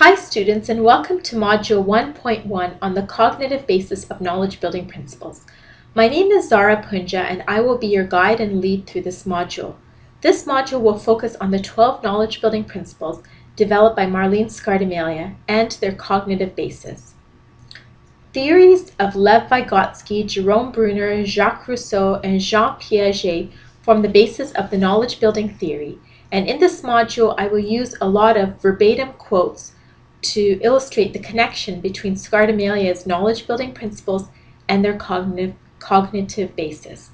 Hi students and welcome to Module 1.1 on the cognitive basis of knowledge building principles. My name is Zara Punja and I will be your guide and lead through this module. This module will focus on the 12 knowledge building principles developed by Marlene Scardamalia and their cognitive basis. Theories of Lev Vygotsky, Jerome Bruner, Jacques Rousseau, and Jean Piaget form the basis of the knowledge building theory, and in this module I will use a lot of verbatim quotes to illustrate the connection between Scardamalia's knowledge building principles and their cognitive, cognitive basis.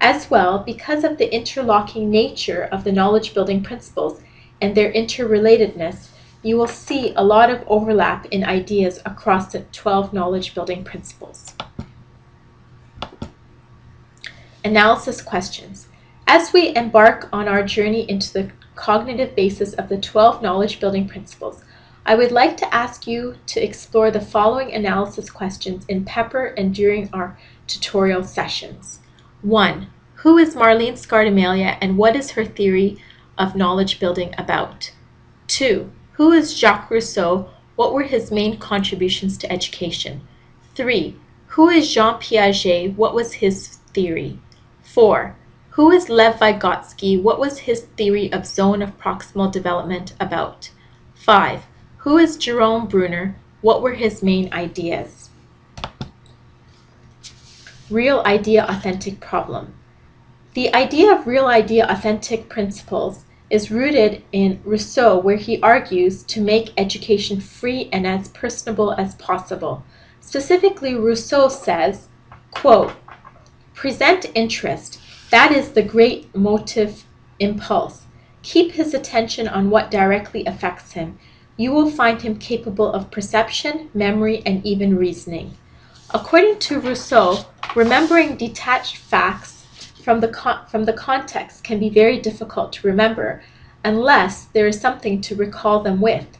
As well, because of the interlocking nature of the knowledge building principles and their interrelatedness, you will see a lot of overlap in ideas across the 12 knowledge building principles. Analysis questions. As we embark on our journey into the cognitive basis of the 12 knowledge building principles, I would like to ask you to explore the following analysis questions in Pepper and during our tutorial sessions. 1. Who is Marlene Scardamalia and what is her theory of knowledge building about? 2. Who is Jacques Rousseau? What were his main contributions to education? 3. Who is Jean Piaget? What was his theory? 4. Who is Lev Vygotsky? What was his theory of zone of proximal development about? 5. Who is Jerome Bruner? What were his main ideas? Real idea authentic problem. The idea of real idea authentic principles is rooted in Rousseau, where he argues to make education free and as personable as possible. Specifically, Rousseau says, quote, present interest, that is the great motive impulse. Keep his attention on what directly affects him you will find him capable of perception, memory, and even reasoning. According to Rousseau, remembering detached facts from the, from the context can be very difficult to remember unless there is something to recall them with.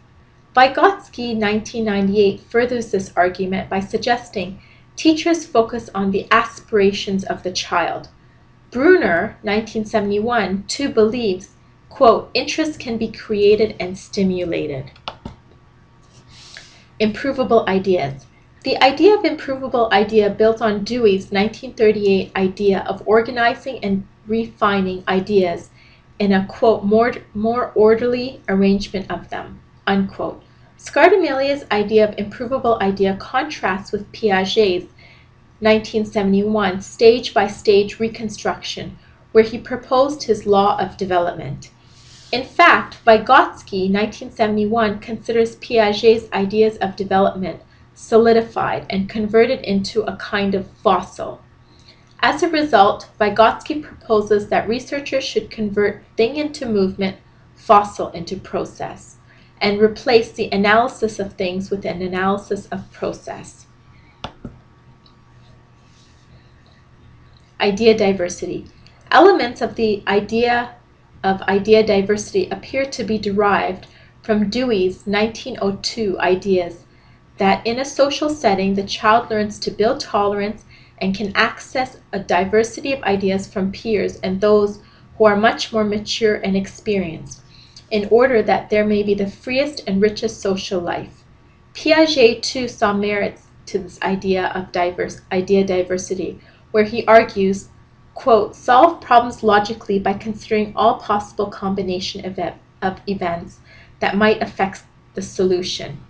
Vygotsky 1998 furthers this argument by suggesting teachers focus on the aspirations of the child. Bruner 1971 too believes, quote, interest can be created and stimulated. Improvable ideas. The idea of improvable idea built on Dewey's 1938 idea of organizing and refining ideas in a quote more, more orderly arrangement of them unquote. Scardamalia's idea of improvable idea contrasts with Piaget's 1971 stage by stage reconstruction where he proposed his law of development. In fact, Vygotsky, 1971, considers Piaget's ideas of development solidified and converted into a kind of fossil. As a result, Vygotsky proposes that researchers should convert thing into movement, fossil into process, and replace the analysis of things with an analysis of process. Idea diversity. Elements of the idea of idea diversity appear to be derived from Dewey's 1902 ideas that in a social setting the child learns to build tolerance and can access a diversity of ideas from peers and those who are much more mature and experienced in order that there may be the freest and richest social life. Piaget too saw merits to this idea of diverse idea diversity, where he argues quote, solve problems logically by considering all possible combination of, of events that might affect the solution.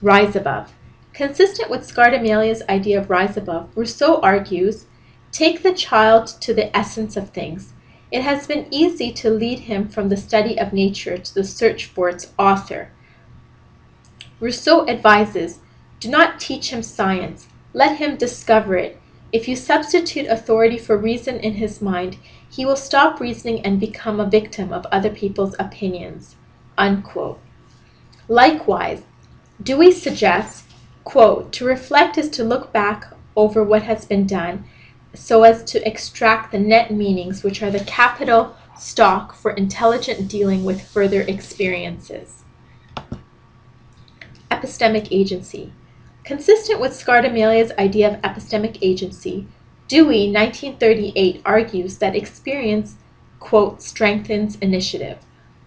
Rise above. Consistent with Scardamalia's idea of rise above, Rousseau argues, take the child to the essence of things. It has been easy to lead him from the study of nature to the search for its author. Rousseau advises, do not teach him science. Let him discover it. If you substitute authority for reason in his mind, he will stop reasoning and become a victim of other people's opinions. Unquote. Likewise, Dewey suggests, quote, to reflect is to look back over what has been done so as to extract the net meanings which are the capital stock for intelligent dealing with further experiences. Epistemic agency. Consistent with Scardamalia's idea of epistemic agency, Dewey, 1938, argues that experience, quote, strengthens initiative.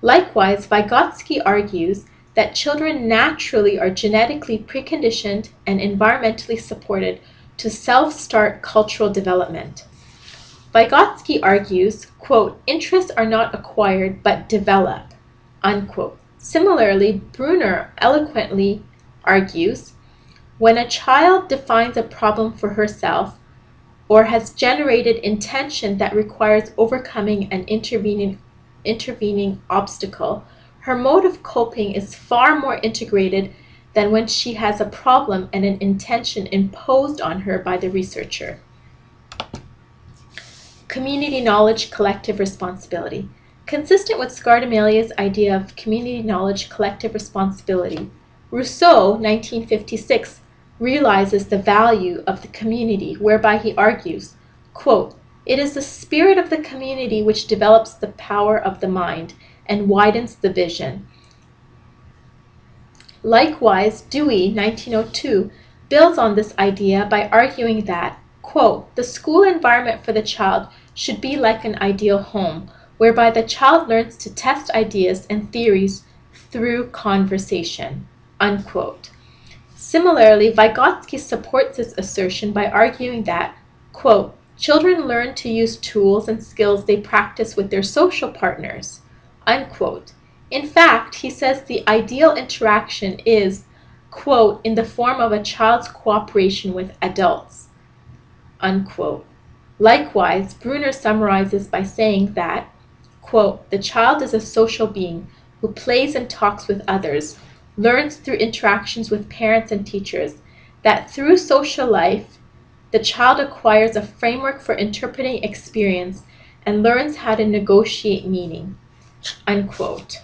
Likewise, Vygotsky argues that children naturally are genetically preconditioned and environmentally supported to self-start cultural development. Vygotsky argues, quote, interests are not acquired but develop, unquote. Similarly, Bruner eloquently argues, when a child defines a problem for herself or has generated intention that requires overcoming an intervening, intervening obstacle, her mode of coping is far more integrated than when she has a problem and an intention imposed on her by the researcher. Community knowledge, collective responsibility. Consistent with Scardamalia's idea of community knowledge, collective responsibility, Rousseau, 1956, realizes the value of the community, whereby he argues, quote, It is the spirit of the community which develops the power of the mind and widens the vision. Likewise, Dewey, 1902, builds on this idea by arguing that, quote, the school environment for the child should be like an ideal home, whereby the child learns to test ideas and theories through conversation, unquote. Similarly, Vygotsky supports this assertion by arguing that, quote, children learn to use tools and skills they practice with their social partners, unquote. In fact, he says the ideal interaction is, quote, in the form of a child's cooperation with adults, unquote. Likewise, Bruner summarizes by saying that, quote, the child is a social being who plays and talks with others, learns through interactions with parents and teachers, that through social life, the child acquires a framework for interpreting experience and learns how to negotiate meaning, unquote.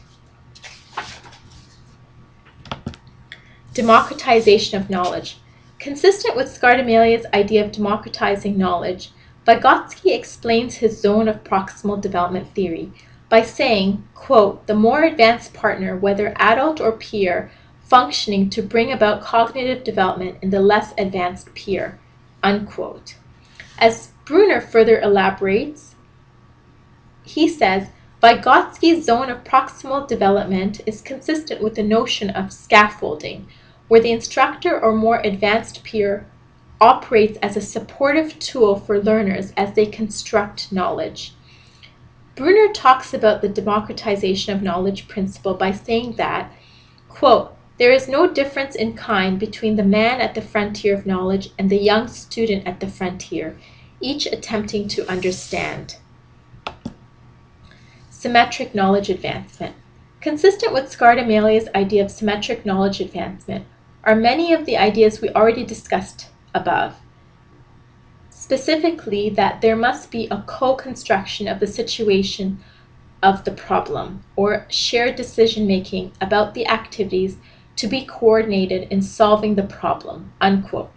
Democratization of knowledge. Consistent with Scardamalia's idea of democratizing knowledge, Vygotsky explains his zone of proximal development theory by saying, quote, the more advanced partner, whether adult or peer, functioning to bring about cognitive development in the less advanced peer, unquote. As Bruner further elaborates, he says, Vygotsky's zone of proximal development is consistent with the notion of scaffolding, where the instructor or more advanced peer operates as a supportive tool for learners as they construct knowledge. Bruner talks about the democratization of knowledge principle by saying that, quote, there is no difference in kind between the man at the frontier of knowledge and the young student at the frontier, each attempting to understand. Symmetric knowledge advancement. Consistent with Scardamalia's idea of symmetric knowledge advancement, are many of the ideas we already discussed above. Specifically, that there must be a co-construction of the situation of the problem, or shared decision making about the activities to be coordinated in solving the problem, unquote.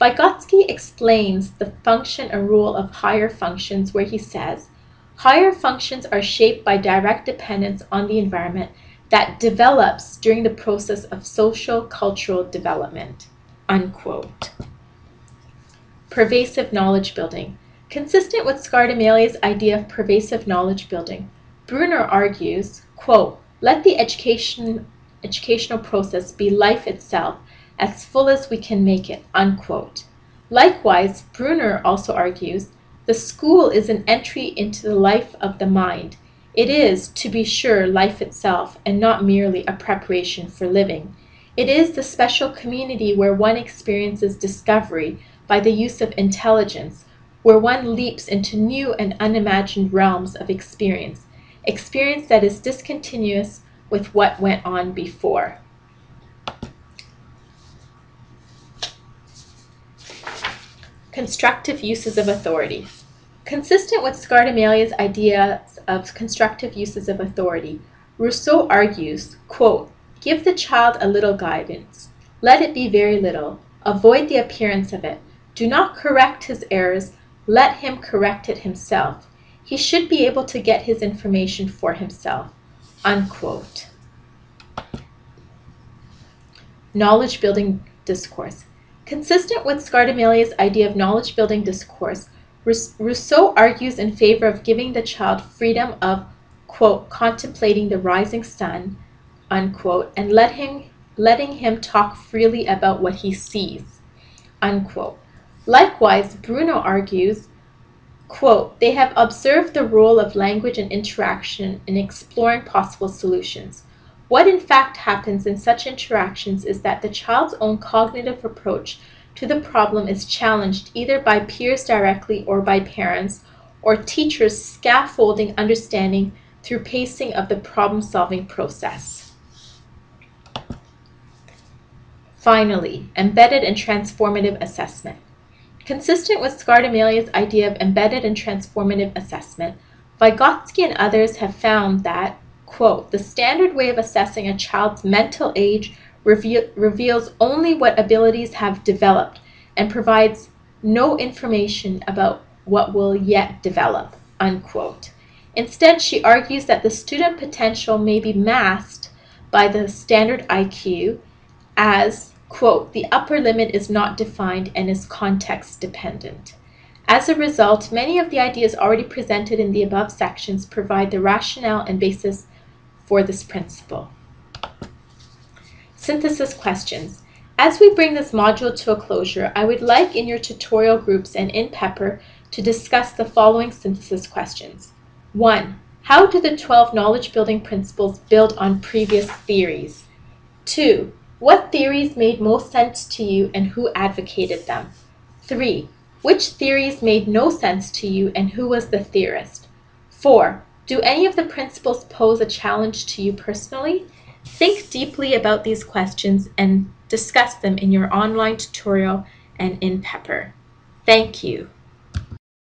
Vygotsky explains the function and rule of higher functions where he says, higher functions are shaped by direct dependence on the environment that develops during the process of social cultural development. Unquote. Pervasive knowledge building. Consistent with Scardamalia's idea of pervasive knowledge building, Bruner argues, quote, let the education, educational process be life itself, as full as we can make it, unquote. Likewise, Bruner also argues, the school is an entry into the life of the mind, it is, to be sure, life itself, and not merely a preparation for living. It is the special community where one experiences discovery by the use of intelligence, where one leaps into new and unimagined realms of experience, experience that is discontinuous with what went on before. Constructive uses of authority. Consistent with Scardamalia's ideas of constructive uses of authority, Rousseau argues, quote, Give the child a little guidance. Let it be very little. Avoid the appearance of it. Do not correct his errors. Let him correct it himself. He should be able to get his information for himself. Unquote. Knowledge building discourse. Consistent with Scardamalia's idea of knowledge building discourse, Rousseau argues in favor of giving the child freedom of, quote, contemplating the rising sun, unquote, and let him, letting him talk freely about what he sees, unquote. Likewise, Bruner argues, quote, they have observed the role of language and interaction in exploring possible solutions. What in fact happens in such interactions is that the child's own cognitive approach to the problem is challenged either by peers directly or by parents, or teachers scaffolding understanding through pacing of the problem-solving process. Finally, embedded and transformative assessment. Consistent with Scardamalia's idea of embedded and transformative assessment, Vygotsky and others have found that, quote, the standard way of assessing a child's mental age reveal, reveals only what abilities have developed and provides no information about what will yet develop, unquote. Instead, she argues that the student potential may be masked by the standard IQ as, quote, the upper limit is not defined and is context dependent. As a result, many of the ideas already presented in the above sections provide the rationale and basis for this principle. Synthesis questions. As we bring this module to a closure, I would like in your tutorial groups and in Pepper to discuss the following synthesis questions. 1. How do the 12 knowledge building principles build on previous theories? 2. What theories made most sense to you and who advocated them? 3. Which theories made no sense to you and who was the theorist? 4. Do any of the principles pose a challenge to you personally? Think deeply about these questions and discuss them in your online tutorial and in Pepper. Thank you.